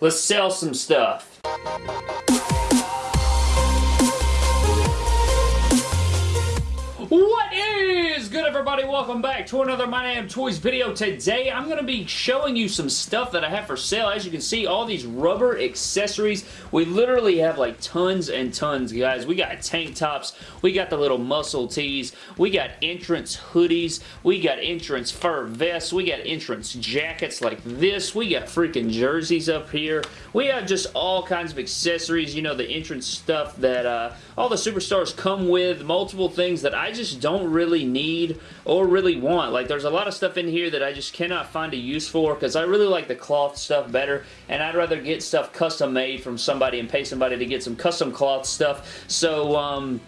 let's sell some stuff. What is good everybody? Welcome back to another My Damn Toys video. Today I'm going to be showing you some stuff that I have for sale. As you can see, all these rubber accessories. We literally have like tons and tons, guys. We got tank tops. We got the little muscle tees. We got entrance hoodies. We got entrance fur vests. We got entrance jackets like this. We got freaking jerseys up here. We have just all kinds of accessories. You know, the entrance stuff that uh, all the superstars come with. Multiple things that I just don't really need or really want. Like, there's a lot of stuff in here that I just cannot find a use for because I really like the cloth stuff better, and I'd rather get stuff custom made from somebody and pay somebody to get some custom cloth stuff. So, um,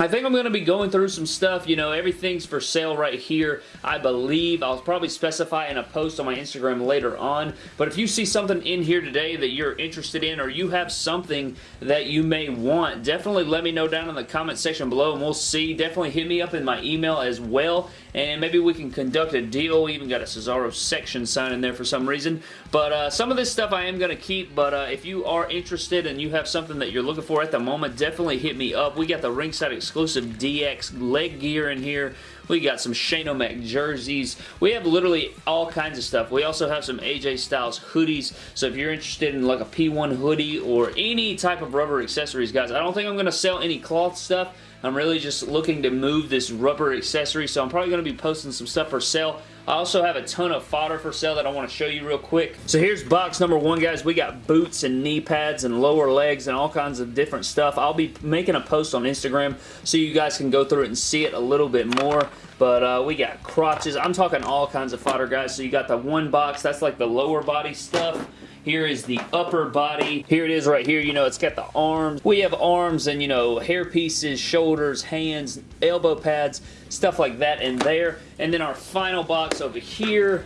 I think I'm going to be going through some stuff. You know, everything's for sale right here, I believe. I'll probably specify in a post on my Instagram later on. But if you see something in here today that you're interested in or you have something that you may want, definitely let me know down in the comment section below and we'll see. Definitely hit me up in my email as well and maybe we can conduct a deal. We even got a Cesaro section sign in there for some reason. But uh, some of this stuff I am going to keep, but uh, if you are interested and you have something that you're looking for at the moment, definitely hit me up. We got the ringside exclusive DX leg gear in here. We got some Shane O'Mac jerseys. We have literally all kinds of stuff. We also have some AJ Styles hoodies. So if you're interested in like a P1 hoodie or any type of rubber accessories, guys, I don't think I'm going to sell any cloth stuff. I'm really just looking to move this rubber accessory, so I'm probably going to be posting some stuff for sale. I also have a ton of fodder for sale that I want to show you real quick. So here's box number one, guys. We got boots and knee pads and lower legs and all kinds of different stuff. I'll be making a post on Instagram so you guys can go through it and see it a little bit more. But uh, we got crotches. I'm talking all kinds of fodder, guys. So you got the one box. That's like the lower body stuff. Here is the upper body. Here it is right here. You know, it's got the arms. We have arms and, you know, hair pieces, shoulders, hands, elbow pads, stuff like that in there. And then our final box over here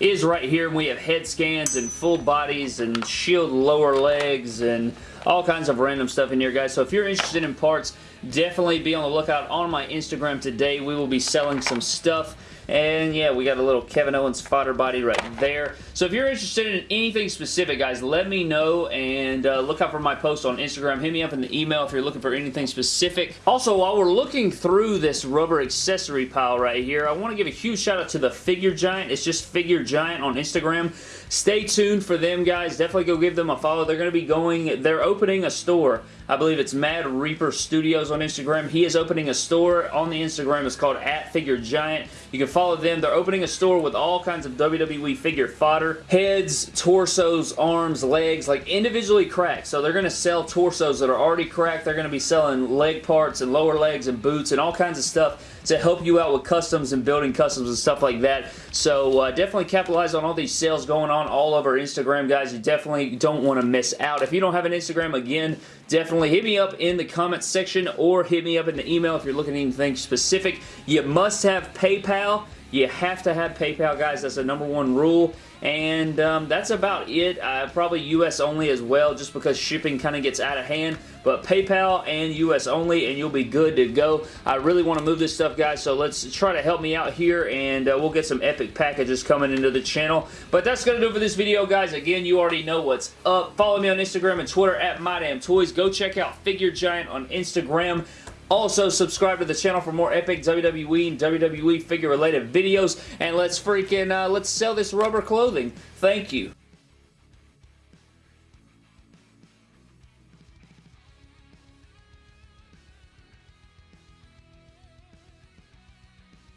is right here. And we have head scans and full bodies and shield lower legs and all kinds of random stuff in here, guys. So if you're interested in parts, definitely be on the lookout on my Instagram today. We will be selling some stuff and yeah, we got a little Kevin Owens fodder body right there. So if you're interested in anything specific, guys, let me know and uh, look out for my post on Instagram. Hit me up in the email if you're looking for anything specific. Also, while we're looking through this rubber accessory pile right here, I want to give a huge shout out to the Figure Giant. It's just Figure Giant on Instagram. Stay tuned for them, guys. Definitely go give them a follow. They're going to be going, they're opening a store. I believe it's Mad Reaper Studios on Instagram. He is opening a store on the Instagram. It's called at Figure Giant. You can follow them. They're opening a store with all kinds of WWE figure fodder. Heads, torsos, arms, legs, like individually cracked. So they're going to sell torsos that are already cracked. They're going to be selling leg parts and lower legs and boots and all kinds of stuff to help you out with customs and building customs and stuff like that. So uh, definitely capitalize on all these sales going on all over Instagram, guys. You definitely don't want to miss out. If you don't have an Instagram, again, definitely hit me up in the comments section or hit me up in the email if you're looking at anything specific. You must have PayPal. You have to have PayPal, guys. That's the number one rule. And um, that's about it. Uh, probably US only as well, just because shipping kind of gets out of hand. But PayPal and US only, and you'll be good to go. I really want to move this stuff, guys, so let's try to help me out here, and uh, we'll get some epic packages coming into the channel. But that's going to do for this video, guys. Again, you already know what's up. Follow me on Instagram and Twitter at MyDamnToys. Go check out Figure Giant on Instagram. Also, subscribe to the channel for more epic WWE and WWE figure-related videos. And let's freaking, uh, let's sell this rubber clothing. Thank you.